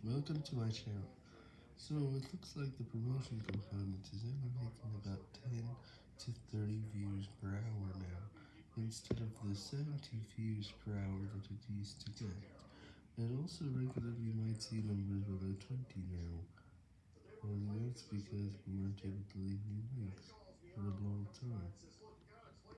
Welcome to my channel. So it looks like the promotion component is only making about 10 to 30 views per hour now, instead of the 70 views per hour that it used to get. And also regularly might see numbers below 20 now. Well that's because we weren't able to leave new links for a long time.